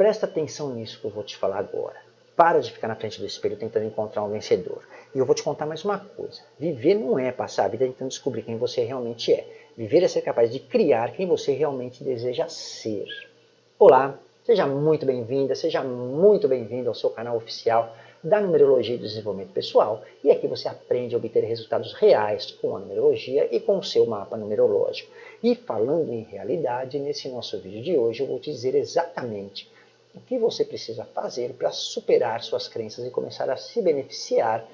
Presta atenção nisso que eu vou te falar agora. Para de ficar na frente do espelho tentando encontrar um vencedor. E eu vou te contar mais uma coisa. Viver não é passar a vida tentando descobrir quem você realmente é. Viver é ser capaz de criar quem você realmente deseja ser. Olá, seja muito bem-vinda, seja muito bem-vindo ao seu canal oficial da Numerologia e Desenvolvimento Pessoal. E aqui você aprende a obter resultados reais com a numerologia e com o seu mapa numerológico. E falando em realidade, nesse nosso vídeo de hoje eu vou te dizer exatamente o que você precisa fazer para superar suas crenças e começar a se beneficiar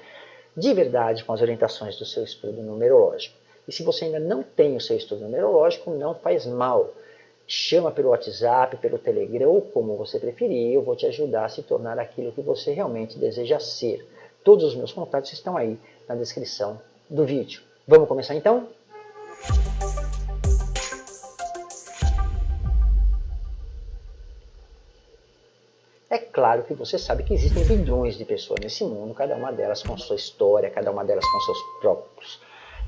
de verdade com as orientações do seu estudo numerológico. E se você ainda não tem o seu estudo numerológico, não faz mal. Chama pelo WhatsApp, pelo Telegram ou como você preferir, eu vou te ajudar a se tornar aquilo que você realmente deseja ser. Todos os meus contatos estão aí na descrição do vídeo. Vamos começar então? Claro que você sabe que existem bilhões de pessoas nesse mundo, cada uma delas com sua história, cada uma delas com seus próprios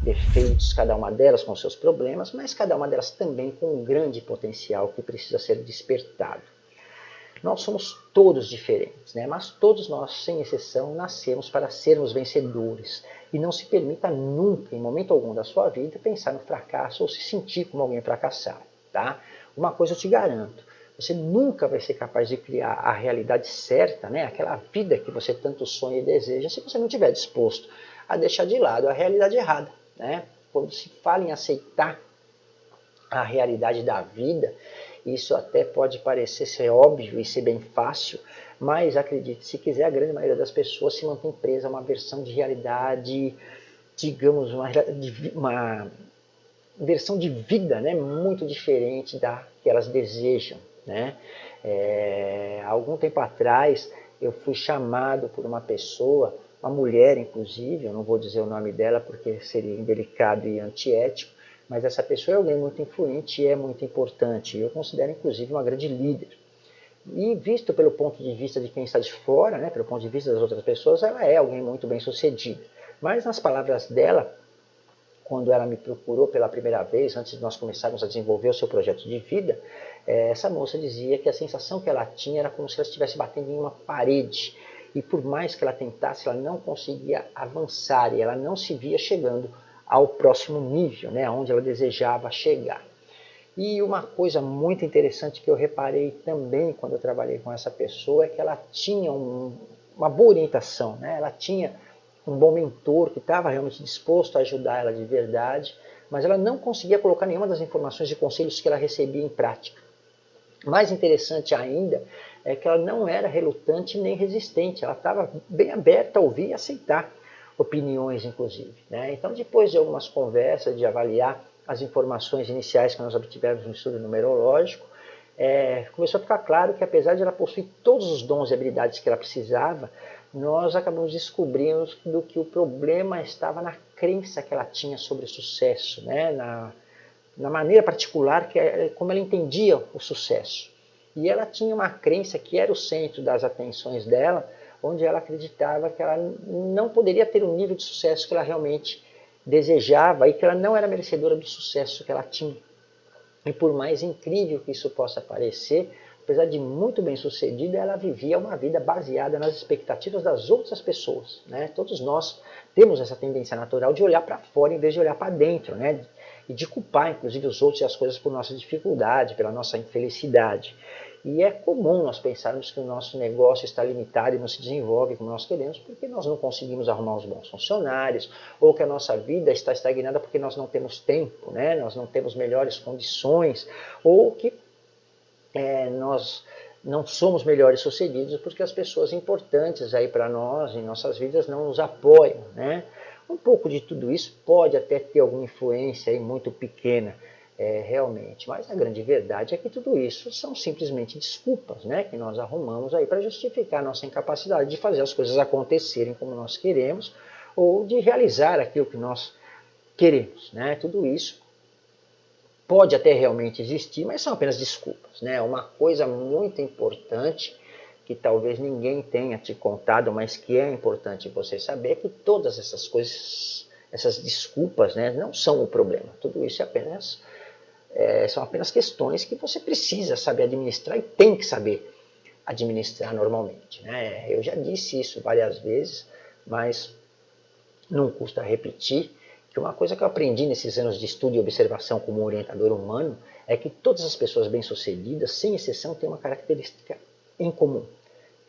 defeitos, cada uma delas com seus problemas, mas cada uma delas também com um grande potencial que precisa ser despertado. Nós somos todos diferentes, né? mas todos nós, sem exceção, nascemos para sermos vencedores. E não se permita nunca, em momento algum da sua vida, pensar no fracasso ou se sentir como alguém fracassado. Tá? Uma coisa eu te garanto, você nunca vai ser capaz de criar a realidade certa, né? aquela vida que você tanto sonha e deseja, se você não estiver disposto a deixar de lado a realidade errada. Né? Quando se fala em aceitar a realidade da vida, isso até pode parecer ser óbvio e ser bem fácil, mas acredite, se quiser, a grande maioria das pessoas se mantém presa a uma versão de realidade, digamos, uma, uma versão de vida né, muito diferente da que elas desejam. Né? É, algum tempo atrás eu fui chamado por uma pessoa, uma mulher inclusive, eu não vou dizer o nome dela porque seria indelicado e antiético, mas essa pessoa é alguém muito influente e é muito importante. Eu considero inclusive uma grande líder. E visto pelo ponto de vista de quem está de fora, né, pelo ponto de vista das outras pessoas, ela é alguém muito bem sucedida. Mas nas palavras dela, quando ela me procurou pela primeira vez, antes de nós começarmos a desenvolver o seu projeto de vida, essa moça dizia que a sensação que ela tinha era como se ela estivesse batendo em uma parede. E por mais que ela tentasse, ela não conseguia avançar e ela não se via chegando ao próximo nível, né, onde ela desejava chegar. E uma coisa muito interessante que eu reparei também quando eu trabalhei com essa pessoa é que ela tinha um, uma boa orientação, né? ela tinha um bom mentor que estava realmente disposto a ajudar ela de verdade, mas ela não conseguia colocar nenhuma das informações e conselhos que ela recebia em prática. Mais interessante ainda é que ela não era relutante nem resistente, ela estava bem aberta a ouvir e aceitar opiniões, inclusive. Né? Então, depois de algumas conversas, de avaliar as informações iniciais que nós obtivemos no estudo numerológico, é, começou a ficar claro que apesar de ela possuir todos os dons e habilidades que ela precisava, nós acabamos descobrindo do que o problema estava na crença que ela tinha sobre o sucesso, né? na, na maneira particular que é, como ela entendia o sucesso. E ela tinha uma crença que era o centro das atenções dela, onde ela acreditava que ela não poderia ter o nível de sucesso que ela realmente desejava e que ela não era merecedora do sucesso que ela tinha. E por mais incrível que isso possa parecer, apesar de muito bem sucedida, ela vivia uma vida baseada nas expectativas das outras pessoas. Né? Todos nós temos essa tendência natural de olhar para fora em vez de olhar para dentro. Né? E de culpar, inclusive, os outros e as coisas por nossa dificuldade, pela nossa infelicidade. E é comum nós pensarmos que o nosso negócio está limitado e não se desenvolve como nós queremos porque nós não conseguimos arrumar os bons funcionários, ou que a nossa vida está estagnada porque nós não temos tempo, né? nós não temos melhores condições, ou que é, nós não somos melhores sucedidos porque as pessoas importantes aí para nós, em nossas vidas, não nos apoiam. Né? Um pouco de tudo isso pode até ter alguma influência aí muito pequena, é, realmente, mas a grande verdade é que tudo isso são simplesmente desculpas né, que nós arrumamos aí para justificar a nossa incapacidade de fazer as coisas acontecerem como nós queremos ou de realizar aquilo que nós queremos. Né? Tudo isso pode até realmente existir, mas são apenas desculpas. Né? Uma coisa muito importante que talvez ninguém tenha te contado, mas que é importante você saber, que todas essas coisas, essas desculpas, né, não são o problema. Tudo isso é apenas, é, são apenas questões que você precisa saber administrar e tem que saber administrar normalmente. Né? Eu já disse isso várias vezes, mas não custa repetir que uma coisa que eu aprendi nesses anos de estudo e observação como orientador humano é que todas as pessoas bem-sucedidas, sem exceção, têm uma característica em comum.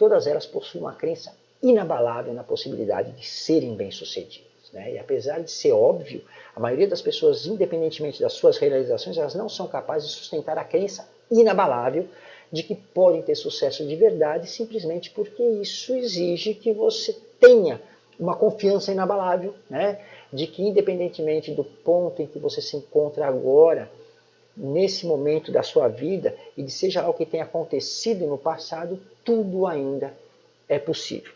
Todas elas possuem uma crença inabalável na possibilidade de serem bem-sucedidas. Né? E apesar de ser óbvio, a maioria das pessoas, independentemente das suas realizações, elas não são capazes de sustentar a crença inabalável de que podem ter sucesso de verdade simplesmente porque isso exige que você tenha uma confiança inabalável, né? de que independentemente do ponto em que você se encontra agora, nesse momento da sua vida, e de seja algo que tenha acontecido no passado, tudo ainda é possível.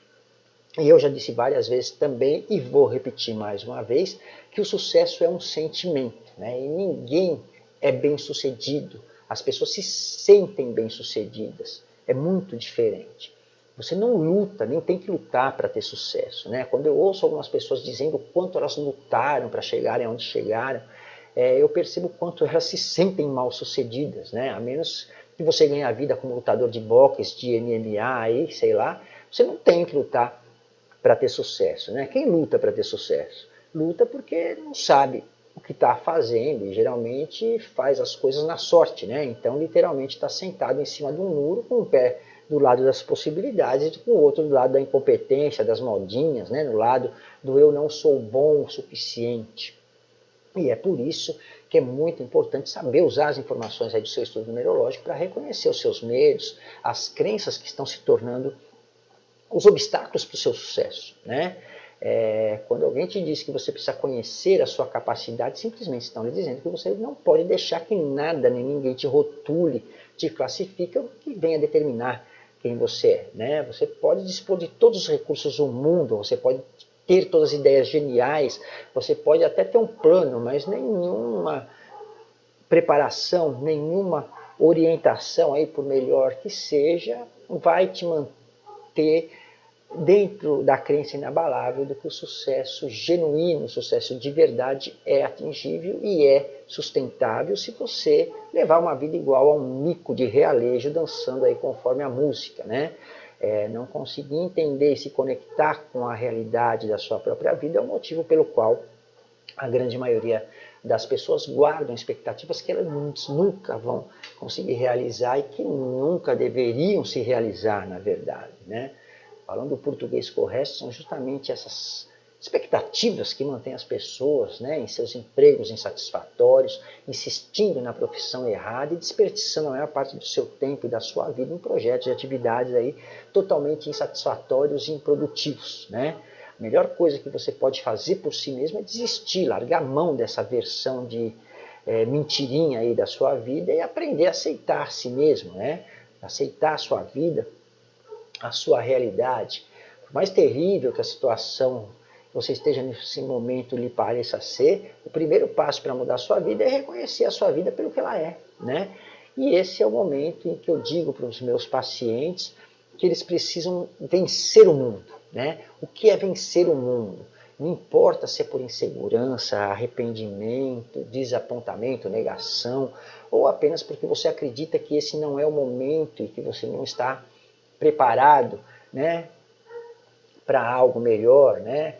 E eu já disse várias vezes também, e vou repetir mais uma vez, que o sucesso é um sentimento, né? e ninguém é bem sucedido. As pessoas se sentem bem sucedidas. É muito diferente. Você não luta, nem tem que lutar para ter sucesso. Né? Quando eu ouço algumas pessoas dizendo o quanto elas lutaram para chegarem onde chegaram, é, eu percebo quanto elas se sentem mal sucedidas. Né? A menos que você ganhe a vida como lutador de boxe, de MMA, aí, sei lá, você não tem que lutar para ter sucesso. Né? Quem luta para ter sucesso? Luta porque não sabe o que está fazendo e geralmente faz as coisas na sorte. Né? Então, literalmente, está sentado em cima de um muro com o pé do lado das possibilidades e com o outro do lado da incompetência, das modinhas, né? no lado do eu não sou bom o suficiente. E é por isso que é muito importante saber usar as informações do seu estudo numerológico para reconhecer os seus medos, as crenças que estão se tornando os obstáculos para o seu sucesso. Né? É, quando alguém te diz que você precisa conhecer a sua capacidade, simplesmente estão lhe dizendo que você não pode deixar que nada nem ninguém te rotule, te classifique ou que venha determinar quem você é. Né? Você pode dispor de todos os recursos do mundo, você pode ter todas as ideias geniais, você pode até ter um plano, mas nenhuma preparação, nenhuma orientação, aí por melhor que seja, vai te manter dentro da crença inabalável de que o sucesso genuíno, o sucesso de verdade é atingível e é sustentável se você levar uma vida igual a um mico de realejo dançando aí conforme a música, né? É, não conseguir entender e se conectar com a realidade da sua própria vida é o motivo pelo qual a grande maioria das pessoas guardam expectativas que elas nunca vão conseguir realizar e que nunca deveriam se realizar, na verdade, né? falando o português correto, são justamente essas expectativas que mantêm as pessoas né, em seus empregos insatisfatórios, insistindo na profissão errada e desperdiçando a maior parte do seu tempo e da sua vida em projetos e atividades aí totalmente insatisfatórios e improdutivos. Né? A melhor coisa que você pode fazer por si mesmo é desistir, largar mão dessa versão de é, mentirinha aí da sua vida e aprender a aceitar si mesmo, né? aceitar a sua vida a sua realidade, por mais terrível que a situação você esteja nesse momento lhe pareça ser, o primeiro passo para mudar a sua vida é reconhecer a sua vida pelo que ela é. Né? E esse é o momento em que eu digo para os meus pacientes que eles precisam vencer o mundo. Né? O que é vencer o mundo? Não importa se é por insegurança, arrependimento, desapontamento, negação, ou apenas porque você acredita que esse não é o momento e que você não está preparado né, para algo melhor, né,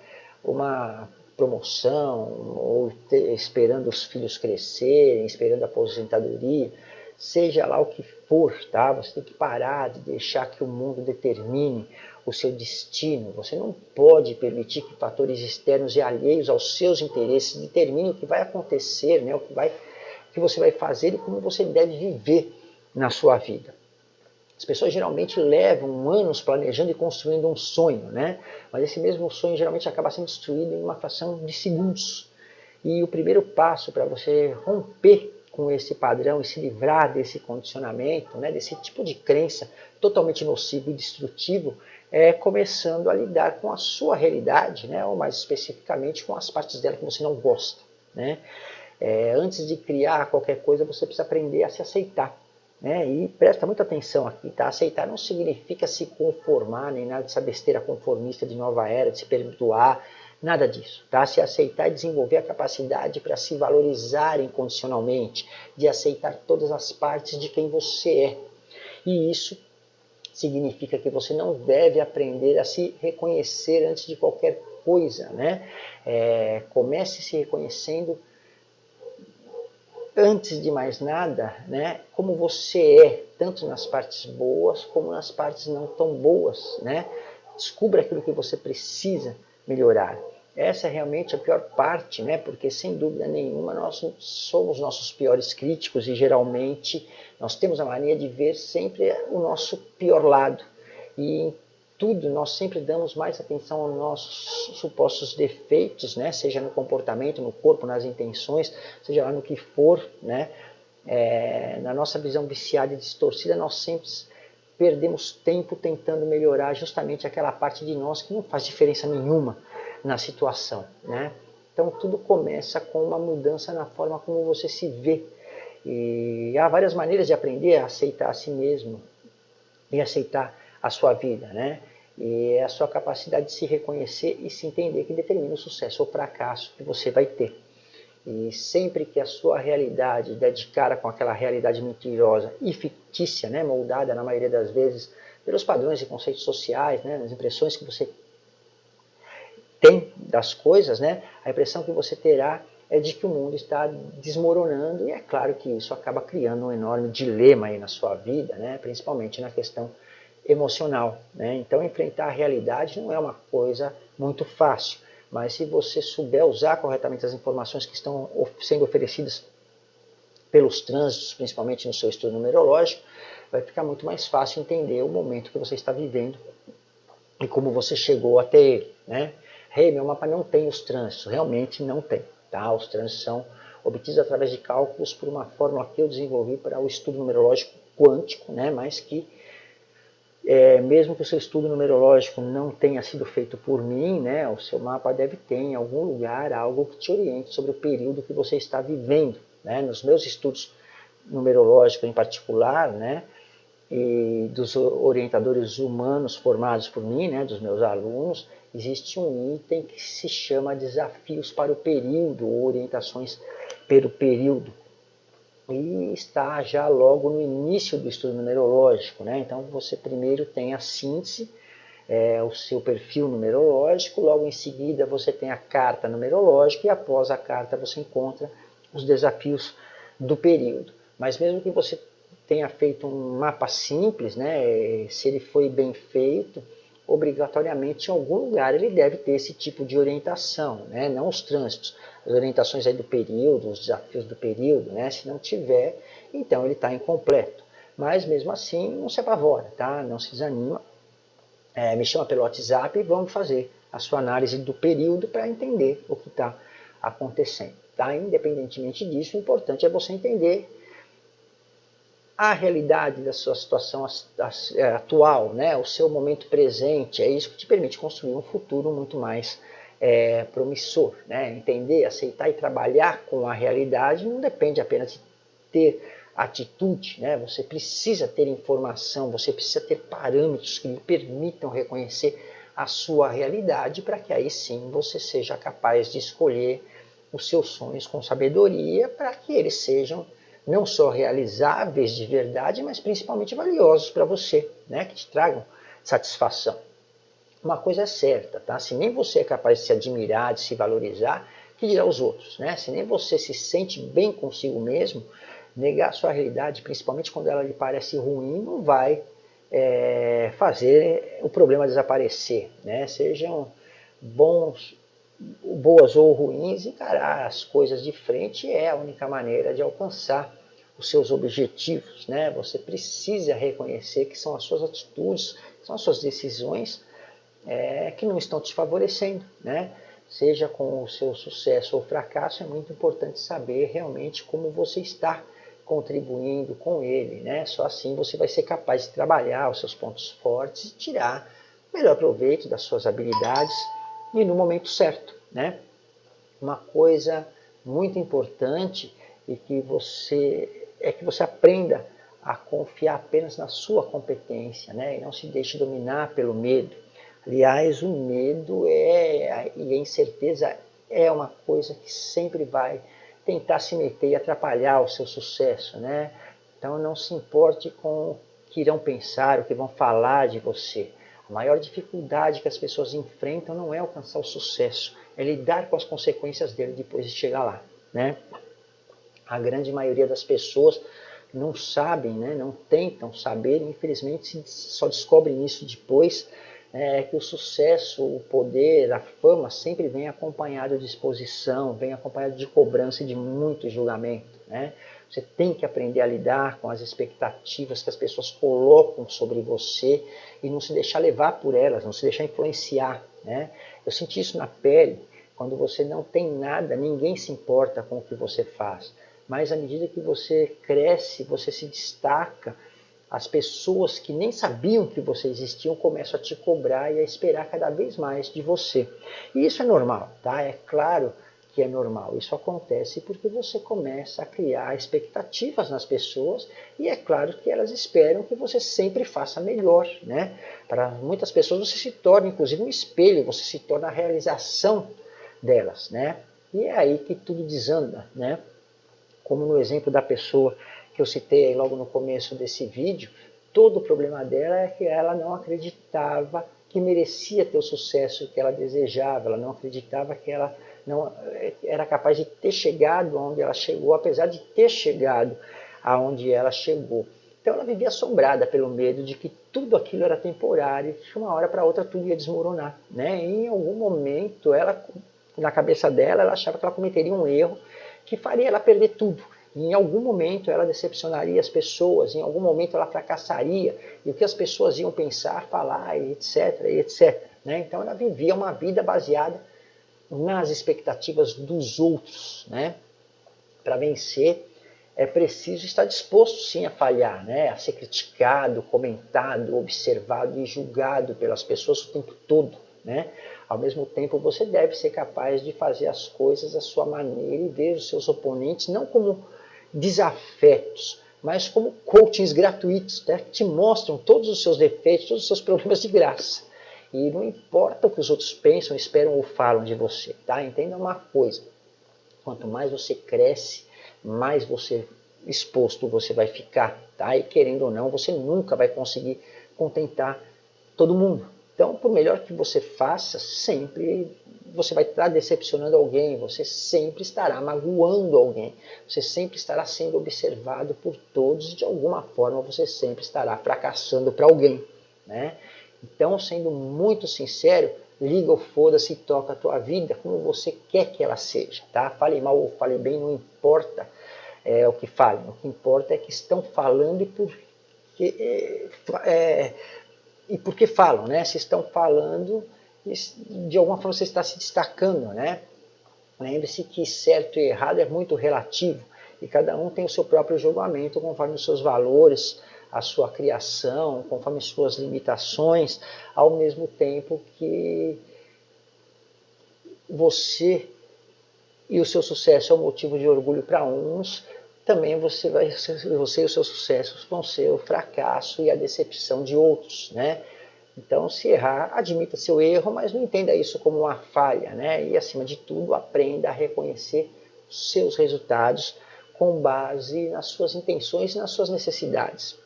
uma promoção, ou ter, esperando os filhos crescerem, esperando a aposentadoria, seja lá o que for, tá? Você tem que parar de deixar que o mundo determine o seu destino. Você não pode permitir que fatores externos e alheios aos seus interesses determinem o que vai acontecer, né? o, que vai, o que você vai fazer e como você deve viver na sua vida. As pessoas geralmente levam anos planejando e construindo um sonho, né? mas esse mesmo sonho geralmente acaba sendo destruído em uma fração de segundos. E o primeiro passo para você romper com esse padrão e se livrar desse condicionamento, né, desse tipo de crença totalmente nocivo e destrutivo, é começando a lidar com a sua realidade, né, ou mais especificamente com as partes dela que você não gosta. Né? É, antes de criar qualquer coisa, você precisa aprender a se aceitar. Né? E presta muita atenção aqui, tá? Aceitar não significa se conformar, nem nada dessa besteira conformista de nova era, de se perdoar, nada disso, tá? Se aceitar e desenvolver a capacidade para se valorizar incondicionalmente, de aceitar todas as partes de quem você é. E isso significa que você não deve aprender a se reconhecer antes de qualquer coisa, né? É, comece se reconhecendo antes de mais nada, né? Como você é, tanto nas partes boas como nas partes não tão boas, né? Descubra aquilo que você precisa melhorar. Essa é realmente a pior parte, né? Porque sem dúvida nenhuma nós somos nossos piores críticos e geralmente nós temos a mania de ver sempre o nosso pior lado. E tudo nós sempre damos mais atenção aos nossos supostos defeitos, né? Seja no comportamento, no corpo, nas intenções, seja lá no que for, né? É, na nossa visão viciada e distorcida, nós sempre perdemos tempo tentando melhorar justamente aquela parte de nós que não faz diferença nenhuma na situação. Né? Então tudo começa com uma mudança na forma como você se vê. E há várias maneiras de aprender a aceitar a si mesmo e aceitar a sua vida. Né? E é a sua capacidade de se reconhecer e se entender que determina o sucesso ou fracasso que você vai ter. E sempre que a sua realidade der de cara com aquela realidade mentirosa e fictícia, né, moldada na maioria das vezes pelos padrões e conceitos sociais, né, as impressões que você tem das coisas, né, a impressão que você terá é de que o mundo está desmoronando e é claro que isso acaba criando um enorme dilema aí na sua vida, né, principalmente na questão emocional. Né? Então enfrentar a realidade não é uma coisa muito fácil, mas se você souber usar corretamente as informações que estão sendo oferecidas pelos trânsitos, principalmente no seu estudo numerológico, vai ficar muito mais fácil entender o momento que você está vivendo e como você chegou até ele. Né? hey, meu mapa não tem os trânsitos, realmente não tem. Tá? Os trânsitos são obtidos através de cálculos por uma fórmula que eu desenvolvi para o estudo numerológico quântico, né? mas que é, mesmo que o seu estudo numerológico não tenha sido feito por mim, né, o seu mapa deve ter em algum lugar algo que te oriente sobre o período que você está vivendo. Né? Nos meus estudos numerológicos em particular, né, e dos orientadores humanos formados por mim, né, dos meus alunos, existe um item que se chama desafios para o período, ou orientações pelo período. E está já logo no início do estudo numerológico. Né? Então você primeiro tem a síntese, é, o seu perfil numerológico, logo em seguida você tem a carta numerológica e após a carta você encontra os desafios do período. Mas mesmo que você tenha feito um mapa simples, né, se ele foi bem feito, obrigatoriamente em algum lugar ele deve ter esse tipo de orientação, né? não os trânsitos, as orientações aí do período, os desafios do período, né? se não tiver, então ele está incompleto. Mas mesmo assim, não se apavora, tá? não se desanima, é, me chama pelo WhatsApp e vamos fazer a sua análise do período para entender o que está acontecendo. Tá? Independentemente disso, o importante é você entender a realidade da sua situação é, atual, né, o seu momento presente, é isso que te permite construir um futuro muito mais é, promissor. Né? Entender, aceitar e trabalhar com a realidade não depende apenas de ter atitude, né? você precisa ter informação, você precisa ter parâmetros que lhe permitam reconhecer a sua realidade para que aí sim você seja capaz de escolher os seus sonhos com sabedoria para que eles sejam não só realizáveis de verdade, mas principalmente valiosos para você, né? que te tragam satisfação. Uma coisa é certa, tá? se nem você é capaz de se admirar, de se valorizar, que dirá os outros? Né? Se nem você se sente bem consigo mesmo, negar sua realidade, principalmente quando ela lhe parece ruim, não vai é, fazer o problema desaparecer. Né? Sejam bons boas ou ruins, encarar as coisas de frente é a única maneira de alcançar os seus objetivos. Né? Você precisa reconhecer que são as suas atitudes, são as suas decisões é, que não estão te favorecendo. Né? Seja com o seu sucesso ou fracasso, é muito importante saber realmente como você está contribuindo com ele. Né? Só assim você vai ser capaz de trabalhar os seus pontos fortes e tirar melhor proveito das suas habilidades e no momento certo. Né? Uma coisa muito importante e que você é que você aprenda a confiar apenas na sua competência, né? E não se deixe dominar pelo medo. Aliás, o medo é e a incerteza é uma coisa que sempre vai tentar se meter e atrapalhar o seu sucesso, né? Então não se importe com o que irão pensar, o que vão falar de você. A maior dificuldade que as pessoas enfrentam não é alcançar o sucesso, é lidar com as consequências dele depois de chegar lá. Né? A grande maioria das pessoas não sabem, né, não tentam saber, infelizmente só descobrem isso depois, é, que o sucesso, o poder, a fama sempre vem acompanhado de exposição, vem acompanhado de cobrança e de muito julgamento. Né? Você tem que aprender a lidar com as expectativas que as pessoas colocam sobre você e não se deixar levar por elas, não se deixar influenciar. Né? Eu senti isso na pele, quando você não tem nada, ninguém se importa com o que você faz. Mas à medida que você cresce, você se destaca, as pessoas que nem sabiam que você existiam começam a te cobrar e a esperar cada vez mais de você. E isso é normal, tá? É claro que é normal. Isso acontece porque você começa a criar expectativas nas pessoas e é claro que elas esperam que você sempre faça melhor, né? Para muitas pessoas você se torna inclusive um espelho, você se torna a realização delas, né? E é aí que tudo desanda, né? Como no exemplo da pessoa que eu citei logo no começo desse vídeo, todo o problema dela é que ela não acreditava que merecia ter o sucesso que ela desejava, ela não acreditava que ela não era capaz de ter chegado onde ela chegou, apesar de ter chegado aonde ela chegou. Então ela vivia assombrada pelo medo de que tudo aquilo era temporário, que de uma hora para outra tudo ia desmoronar. Né? E em algum momento, ela, na cabeça dela, ela achava que ela cometeria um erro que faria ela perder tudo. E em algum momento ela decepcionaria as pessoas, em algum momento ela fracassaria, e o que as pessoas iam pensar, falar, etc, etc. Né? Então ela vivia uma vida baseada nas expectativas dos outros. Né? Para vencer, é preciso estar disposto sim a falhar, né? a ser criticado, comentado, observado e julgado pelas pessoas o tempo todo. Né? Ao mesmo tempo, você deve ser capaz de fazer as coisas da sua maneira e ver os seus oponentes não como desafetos, mas como coachings gratuitos, né? que te mostram todos os seus defeitos, todos os seus problemas de graça. E não importa o que os outros pensam, esperam ou falam de você, tá? Entenda uma coisa, quanto mais você cresce, mais você exposto você vai ficar, tá? E querendo ou não, você nunca vai conseguir contentar todo mundo. Então, por melhor que você faça, sempre você vai estar decepcionando alguém, você sempre estará magoando alguém, você sempre estará sendo observado por todos e de alguma forma você sempre estará fracassando para alguém, né? Então, sendo muito sincero, liga o foda-se e toca a tua vida como você quer que ela seja, tá? Fale mal ou fale bem, não importa é, o que falem. O que importa é que estão falando e por que, é, é, e por que falam, né? Se estão falando, de alguma forma você está se destacando, né? Lembre-se que certo e errado é muito relativo e cada um tem o seu próprio julgamento conforme os seus valores, a sua criação, conforme suas limitações, ao mesmo tempo que você e o seu sucesso é um motivo de orgulho para uns, também você, vai, você e os seus sucessos vão ser o fracasso e a decepção de outros, né? Então, se errar, admita seu erro, mas não entenda isso como uma falha, né? E, acima de tudo, aprenda a reconhecer seus resultados com base nas suas intenções e nas suas necessidades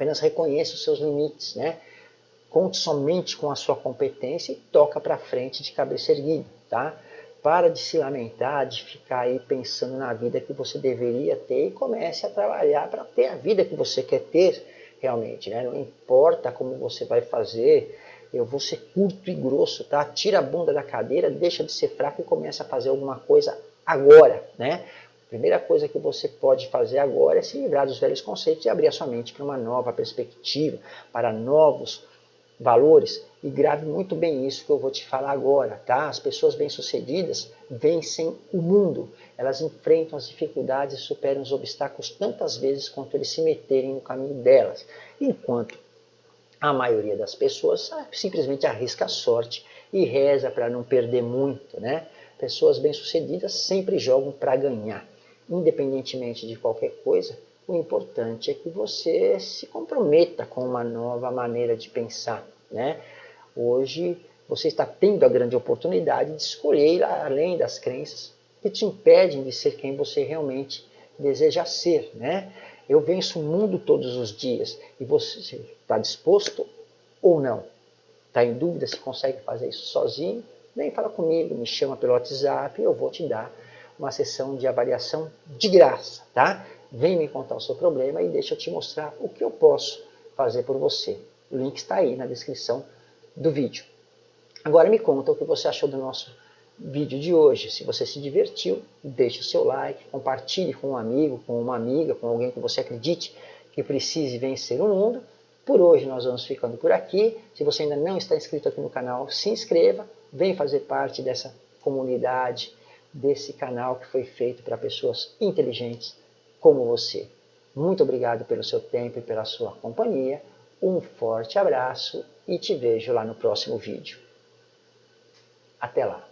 apenas reconheça os seus limites, né? Conte somente com a sua competência e toca para frente de cabeça erguida, tá? Para de se lamentar, de ficar aí pensando na vida que você deveria ter e comece a trabalhar para ter a vida que você quer ter realmente, né? Não importa como você vai fazer, eu vou ser curto e grosso, tá? Tira a bunda da cadeira, deixa de ser fraco e começa a fazer alguma coisa agora, né? Primeira coisa que você pode fazer agora é se livrar dos velhos conceitos e abrir a sua mente para uma nova perspectiva, para novos valores. E grave muito bem isso que eu vou te falar agora, tá? As pessoas bem-sucedidas vencem o mundo. Elas enfrentam as dificuldades e superam os obstáculos tantas vezes quanto eles se meterem no caminho delas. Enquanto a maioria das pessoas simplesmente arrisca a sorte e reza para não perder muito, né? Pessoas bem-sucedidas sempre jogam para ganhar independentemente de qualquer coisa, o importante é que você se comprometa com uma nova maneira de pensar. Né? Hoje você está tendo a grande oportunidade de escolher além das crenças que te impedem de ser quem você realmente deseja ser. Né? Eu venço o mundo todos os dias. E você está disposto ou não? Está em dúvida se consegue fazer isso sozinho? Vem fala comigo, me chama pelo WhatsApp eu vou te dar uma sessão de avaliação de graça, tá? Vem me contar o seu problema e deixa eu te mostrar o que eu posso fazer por você. O link está aí na descrição do vídeo. Agora me conta o que você achou do nosso vídeo de hoje. Se você se divertiu, deixe o seu like, compartilhe com um amigo, com uma amiga, com alguém que você acredite que precise vencer o mundo. Por hoje nós vamos ficando por aqui. Se você ainda não está inscrito aqui no canal, se inscreva, vem fazer parte dessa comunidade, desse canal que foi feito para pessoas inteligentes como você. Muito obrigado pelo seu tempo e pela sua companhia. Um forte abraço e te vejo lá no próximo vídeo. Até lá!